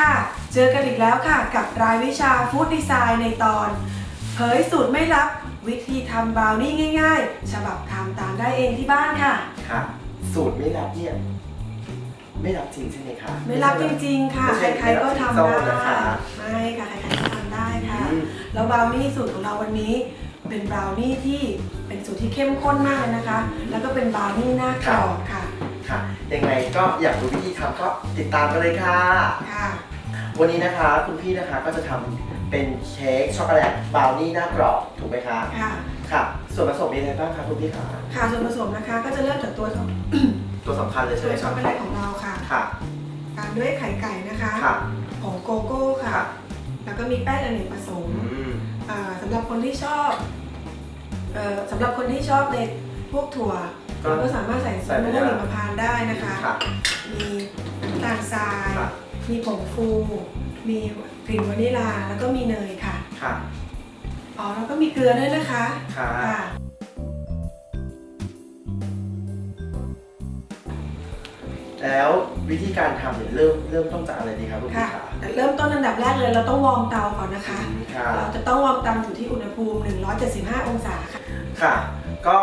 ค่ะ เจอกันอีกแล้วค่ะ กับรายวิชาฟู้ดดีไซน์ในตอน เผยสูตรไม่ลับ วิธีทำบราวนี่ง่าย ๆ ฉบับทำตามได้เองที่บ้านค่ะ ค่ะ สูตรไม่รับเนี่ยไม่รับจริงใช่ไหมคะ ไม่รับจริงๆ ค่ะไม่ใช่ใครๆก็ทำไม่ได้รับนะคะไม่ค่ะ ใครๆก็ทำได้ค่ะอืมแล้วบราวนี่สูตรของเราวันนี้เป็นบราวนี่ที่เป็นสูตรที่เข้มข้นมากเลยนะคะ แล้วก็เป็นบราวนี่หน้ากรอบค่ะ ค่ะ ยังไงก็อยากรู้วิธีทำก็ติดตามกันเลยค่ะ ค่ะ วันนี้นะคะคุณพี่นะคะก็จะทำเป็นเค้กช็อกโกแลตบราวนี่หน้ากรอบถูกไหมคะค่ะ ค่ะ ส่วนผสมมีอะไรบ้างคะคุณพี่คะค่ะส่วนผสมนะคะก็จะเริ่มจากตัวของ ตัวสำคัญเลยใช่ตัไหวมช็คะอกโกแลตของเราค่ะ ค่ะ ตามด้วยไข่ไก่นะคะ ค่ะผงโกโก้ค่ะค่ะ แล้วก็มีแป้งอเนกประสงค์อืมอ่าสำหรับคนที่ชอบเอ่อสำหรับคนที่ชอบในพวกถั่ว เราก็สามารถใส่ใส่มะไปม่วงได้หิมพานต์ได้นะคะค่ะมีน้ำตาลทรายค่ะมีผงฟู มีกลิ่นวานิลา แล้วก็มีเนยค่ะ ค่ะอ๋อแล้วก็มีเกลือด้วยนะคะ ค่ะค่ะแล้ววิธีการทำเนี่ยเริ่มเริ่มต้นจากอะไรดีครับคุณค่ะพี่คะแต่เริ่มต้นอันดับแรกเลยเราต้องวอร์มเตาก่อนนะคะอืมค่ะเราจะต้อง warm เตาอยู่ที่อุณหภูมิ 175 องศาค่ะ ค่ะ ก็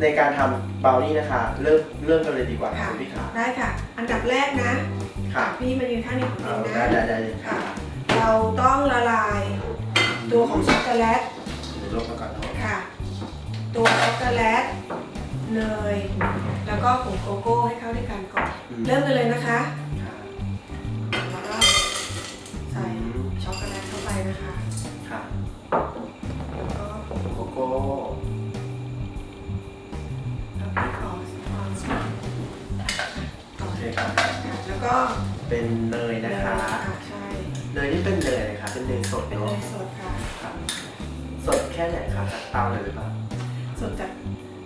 ในการทำบราวนี่นะคะ เริ่มเริ่มกันเลยดีกว่าค่ะค่ะคุณพี่คะได้ค่ะ อันดับแรกนะค่ะพี่มายืนข้างนี้ของเอาเองได้นะได้ได้เลยค่ะค่ะ เราต้องละลาย ตัวของช็อกโกแลตเดี๋ยวลบมาก่อนเนาะค่ะ ตัวช็อกโกแลตเนยแล้วก็ผงโกโก้ให้เข้าด้วยกันก่อนเริ่มกันเลยนะคะ ค่ะแล้วก็ใส่ช็อกโกแลตเข้าไปนะคะ ก็เป็นเนยเนนะยคะใช่เนยนี่เป็นเนยอะไรคะเป็นเนยสดเป็นเนเนาะยสดค่ะค่ะสดแค่ไหนคะจากเตาเลยหรือเปล่าสดจาก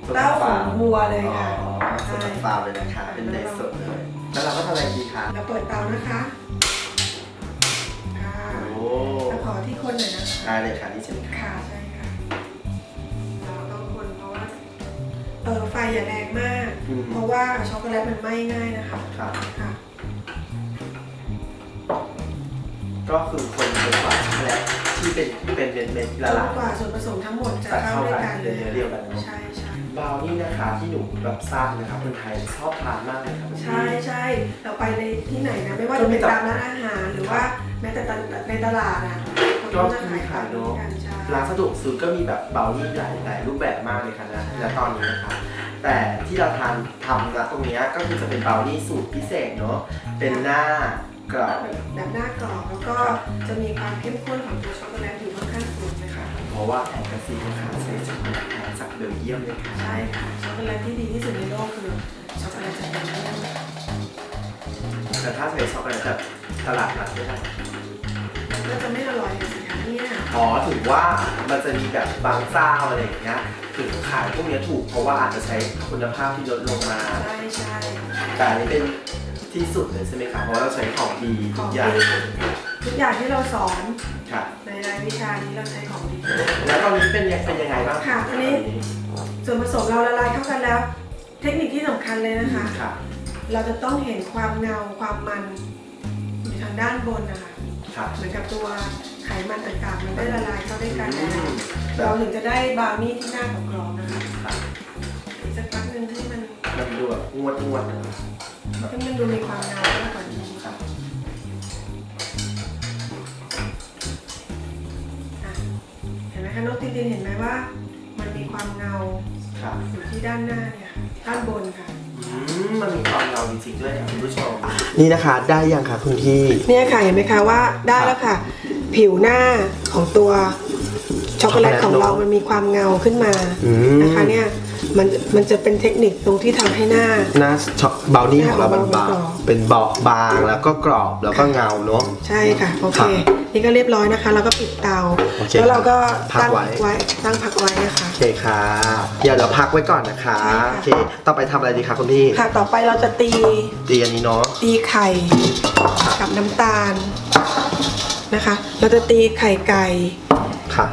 สดเต้าจกขฟองวัวเลยค่ะอ๋อสดจากฟาร์มเลยนะคะ เป็นเนยสดเลย แล้วเราก็ทำอะไรดีคะเราเปิดเตานะคะค่ะโอ้แล้วขอที่คนหน่อยนะคะได้เลยค่ะนี่ใช่ไหมคะค่ะใช่ค่ะเราต้องคนเพราะว่าเออไฟอย่าแรงมาก อืมเพราะว่าช็อกโกแลตมันไหม้ง่ายนะคะค่ะค่ะ ก็คือคนจนกว่าช็อกโกแลตที่เป็นเป็นเม็ดเม็ดละลายกว่าส่วนผสมทั้งหมดจะจะเข้าเข้าด้วยกักันเลเป็นยเนื้อเดียวกันใช่ใช่ บราวนี่นะคะที่หนูแบบทราบนะคะคนไทยชอบทานมากเลยครับ ใช่ใช่เราไปในที่ไหนนะไม่ว่าจะเป็นตามร้านอาหารหรือว่าแม้แต่ในตลาดอะคนก็จะขายแบบนี้กันใช่ร้านสะดวกซื้อก็มีแบบเบรานี่หลายหลายรูปแบบมากเลยค่ะนะและตอนนี้นะคะแต่ที่เราทานทำนะตรงเนี้ยก็คือจะเป็นเบรานี่สูตรพิเศษเนาะเป็นหน้า กรอบแบบหน้ากรอบแล้วก็จะมีความเข้มข้นของตัวช็อกโกแลตอยู่ค่อนข้างสูงนะคะ เพราะว่าแอนกาซีนะคะใช้ช็อกโกแลตแท้จากเบลเยียมเลยค่ะใช่ค่ะช็อกโกแลตที่ดีที่สุดในโลกคือช็อกโกแลตจากเบลเยียมแต่ถ้าใช้ช็อกโกแลตแบบตลาดนัดไม่ได้มัน ก็จะไม่อร่อยสิคะเนี่ยอ๋อถึงว่ามันจะมีแบบบางเจ้าอะไรอย่างเงี้ยถึงขายพวกเนี้ยถูกเพราะว่าอาจจะใช้คุณภาพที่ลดลงมา ใช่ใช่แต่อันนี้เป็นที่สุดเลยใช่ไหมคะเพราะว่าเราใช้ของดีขทุองกอดีย่างทุกอย่างที่เราสอนค่ะในรายวิชานี้เราใช้ของดี แล้วตอนนี้เป็นยังเป็นยังไงบ้างค่ะตอนนี้ส่วนผสมเราละลายเข้ากันแล้ว เทคนิคที่สำคัญเลยนะคะค่ะเราจะต้องเห็นความเงาความมันอยู่ ทางด้านบนนะคะค่ะเหมือนกับตัวไขมันต่างๆ มันได้ละลายเข้าด้วยกันอืแล้วมเราถึงจะได้บราวนี่ที่หน้ากรอบๆนะคะค่ะอีกสักพักหนึ่งให้มันมันดูแบบงวดงวดนะให้มันดูมีความเงามากกว่านี้ค่ะอะเห็นไหมคะนกตินตินเห็นไหมว่า มันมีความเงาค่ะอยู่ที่ด้านหน้าเนี่ยค่ะด้านบนค่ะอื มมันมีความเงาจริงๆด้วยค่ะคุณผู้ชม นี่นะคะได้ยังคะคุณพี่ เนี่ยค่ะเห็นไหมคะว่าได้แล้วค่ะ ผิวหน้าของตัวช็อกโกแลตของเรามันมีความเงาขึ้นมาอืม นะคะเนี่ย มันมันจะเป็นเทคนิคตรงที่ทำให้หน้า หน้าช็อกเบลนี่ของเรามันหน้าบางของเราเป็นเบาบางแล้วก็กรอบแล้วก็เงาเนาะใช่ค่ะโอเคครับนี่ก็เรียบร้อยนะคะเราก็ปิดเตาโอเคแล้วเราก็พักตั้งไว้ไว้ตั้งพักไว้นะคะโอเคค่ะเดี๋ยวเราพักไว้ก่อนนะคะใช่ค่ะโอเคต่อไปทำอะไรดีคะคุณพี่ค่ะต่อไปเราจะตีตีอันนี้เนาะตีไข่กับน้ำตาลนะคะ เราจะตีไข่ไก่ค่ะ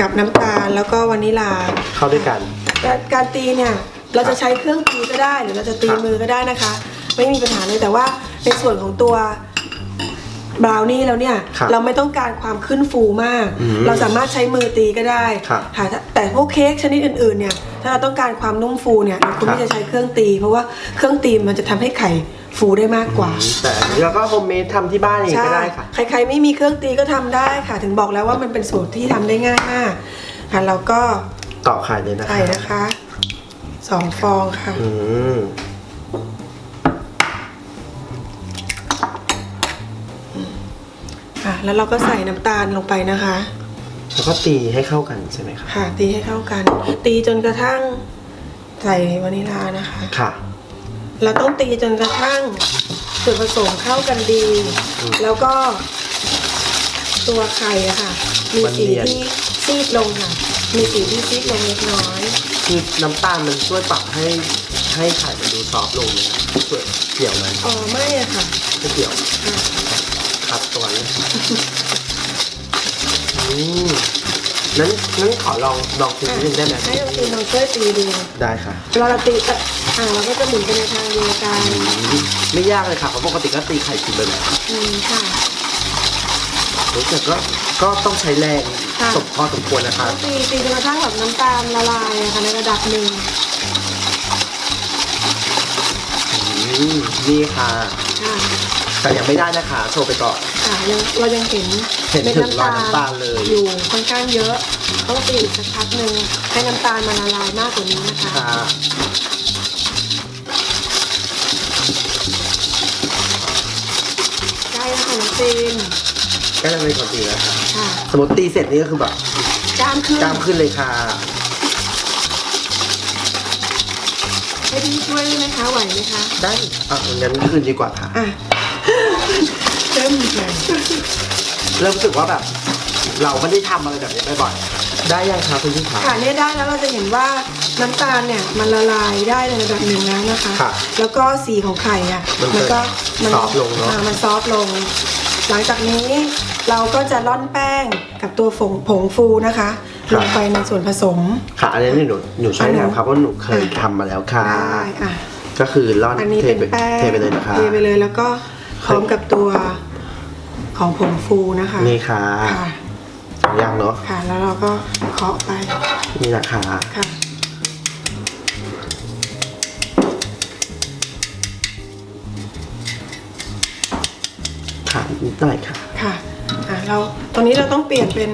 กับน้ำตาลแล้วก็วานิลาเข้าด้วยกัน การการตีเนี่ยเราจะใช้เครื่องตีก็ได้หรือเราจะตีกับมือก็ได้นะคะ ไม่มีปัญหาเลยแต่ว่าในส่วนของตัวบราวนี่แล้วเนี่ยครับเราไม่ต้องการความขึ้นฟูมาก อืมเราสามารถใช้มือตีก็ได้ครับค่ะแต่แต่พวกเค้กชนิดอื่นๆเนี่ยถ้าเราต้องการความนุ่มฟูเนี่ยเราควรครับ ที่จะใช้เครื่องตี เพราะว่าเครื่องตีมันจะทำให้ไข่ฟูได้มากกว่า แต่อันนี้เราก็ homemade ทำที่บ้านเองก็ได้ค่ะใครๆไม่มีเครื่องตีก็ทำได้ค่ะ ถึงบอกแล้วว่ามันเป็นสูตรที่ทำได้ง่ายมากค่ะเราก็ ต่อไข่เลยนะคะใส่นะคะสองฟองค่ะ อืมค่ะ แล้วเราก็ใส่น้ำตาลลงไปนะคะ แล้วก็ตีให้เข้ากันใช่ไหมคะค่ะ ตีให้เข้ากัน ตีจนกระทั่งใส่วานิลานะคะ ค่ะ เราต้องตีจนกระทั่งส่วนผสมเข้ากันดีอืมแล้วก็ตัวไข่อะค่ะ มีมันสีเนียนที่ซีดลงค่ะ มีสีที่ซีดลงเล็กน้อย คือน้ำตาลมันช่วยปรับให้ให้ไข่มันดูซอฟต์ลงไหมครับช่วยเกี่ยวไหมอ๋อไม่อะค่ะไม่เกี่ยวค่ะครับตัวนี้อืมนั้นนั้นขอลองลองตีนิดนึงได้ไหมให้เราตีลองช่วยตีดูได้ค่ะเวลาเราตีอะอ่าเราก็จะหมุนไปในทางเดียวกันอืมไม่ยากเลยค่ะเพราะปกติก็ตีไข่กินไปแล้วอืมค่ะแต่ก็ ก็ต้องใช้แรงค่ะ สมพอสมควรนะคะต้องตีตีจนกระทั่งแบบน้ำตาลละลายอะค่ะในระดับหนึ่งอืมนี่ค่ะค่ะแต่ยังไม่ได้นะคะ โชว์ไปก่อน ค่ะยังเรายังเห็นเห็นม็ดถึงรอยน้ำตาลเลย อยู่ค่อนข้างเยอะต้องตีอีกสักพักหนึ่งให้น้ำตาลมันละลายมากกว่านี้นะคะค่ะได้แล้วค่ะน้องตีน ก็จะเป็นคนตีแล้วค่ะค่ะสมมติตีเสร็จนี่ก็คือแบบกล้ามขึ้นกล้ามขึ้นเลยค่ะ ให้พี่ช่วยได้ไหมคะไหวไหมคะได้อะงั้นขึ้นดีกว่าค่ะอะ เริ่มเลยเริ่มรู้สึกว่าแบบ เราไม่ได้ทำอะไรแบบนี้บ่อยๆได้ยังคะคุณพี่ขา ค่ะเนี่ยได้แล้วเราจะเห็นว่าน้ำตาลเนี่ยมันละลายได้ในระดับหนึ่งแล้วนะคะ ค่ะแล้วก็สีของไข่อะมันจะก็มัซอฟต์ลงเนอะ อ่มันซอฟต์ลง หลังจากนี้เราก็จะร่อนแป้งกับตัวผงผงฟูนะคะลงไปในส่วนผสม ค่ะอันนี้หนูหนูช่วยอันหนูนะครับเพราะหนูเคยทำมาแล้วค่ะ ได้อะก็คือร่อนอันนี้เทเป็นไปแป้งเทไปเลยนะคะเทไปเลยแล้วก็พร้อมกับตัวของผงฟูนะคะนี่ค่ะค่ะ สองอย่างเนาะค่ะแล้วเราก็เคาะไปนี่นะคะ ค่ะ ค่ะนิดหน่อยค่ะ ค่ะอะเราตอนนี้เราต้องเปลี่ยนเป็น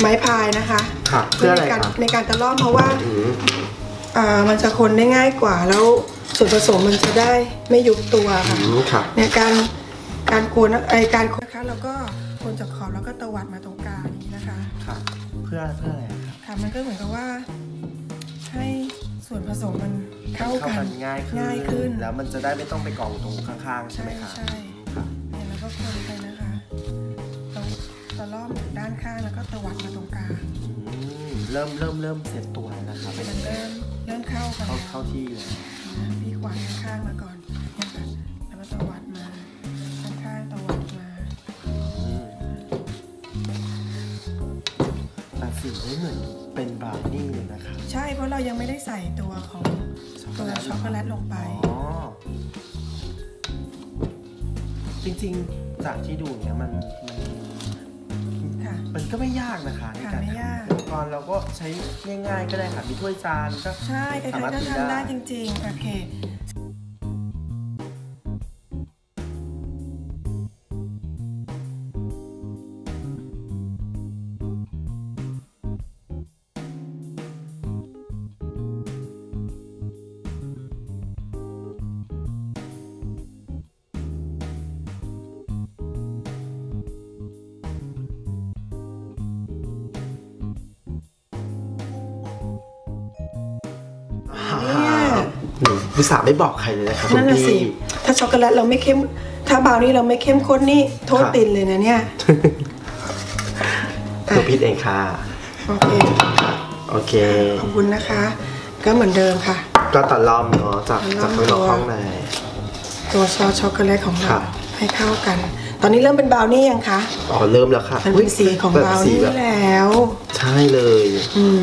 ไม้พายนะคะค่ะเพื่ออะไรในการคะในการตะล่อมเพราะว่าอืมอ่ามันจะคนได้ง่ายกว่าแล้วส่วนผสมมันจะได้ไม่ยุบตัวค่ะ อืมค่ะ ในการการกวนไอการคนนะคะเราก็คนจากขอบแล้วก็ตวัดมาตรงกลางอย่างนี้นะคะค่ะ เพื่อเพื่ออะไรอะคะค่ะมันก็เหมือนกับว่า ให้ส่วนผสมมันเข้าเข้ากักันนง่ายขึ้น ง่ายขึ้น แล้วมันจะได้ไม่ต้องไปกองตรงข้างๆ ใช่ไหมคะ ใช่ค่ะเนี่ยแล้ว ก็คนไปนะคะตรงตะล่อมด้านข้างแล้วก็ตวัดมาตรงกลางอืมเริ่มเริ่มเริ่มเสร็จตัวแล้วนะคะมันเริ่มเริ่มเข้ากันเข้าแล้วเข้าที่เลยนะพี่ขวานข้างๆมาก่อนเนี่ยค่ะแล้วก็ตวัดมาข้างๆตวัดมาอืมแต่สีไม่เหมือนเป็นบราวนี่เลยนะคะใช่เพราะเรายังไม่ได้ใส่ตัวของตัวช็อกโกแลตลงไปอ๋อ จริงๆจากที่ดูเนี่ยมันมันค่ะ มันก็ไม่ยากนะคะในการไม่ทำยากอุปกรณ์เราก็ใช้ง่ายๆก็ได้ค่ะมีถ้วยจานก็ใช่ใครสามารถๆก็ตีทำได้ได้จริง ๆ โอเค อุตส่าห์ไม่บอกใครเลยนะคะคุนั่ณนน่ะสิ พี่ ถ้าช็อกโกแลตเราไม่เข้ม ถ้าบราวนี่เราไม่เข้มข้นนี่โทษครับ ติดเลยนะเนี่ยหนูพิดเองค่ะ โอเค โอเค ขอบคุณนะคะ ก็เหมือนเดิมค่ะ ก็ตัดล้อมเนาะจากตัจากดล้อม ข้างนอกข้างใน ตัวซอสช็อกโกแลตของเราครับ ให้เข้ากัน ตอนนี้เริ่มเป็นบราวนี่ยังคะ อ๋อเริ่มแล้วค่ะมันเป็นสีของแบบบราวสีนี่แบบแล้ว ใช่เลย อืม